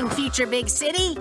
coming, future big city!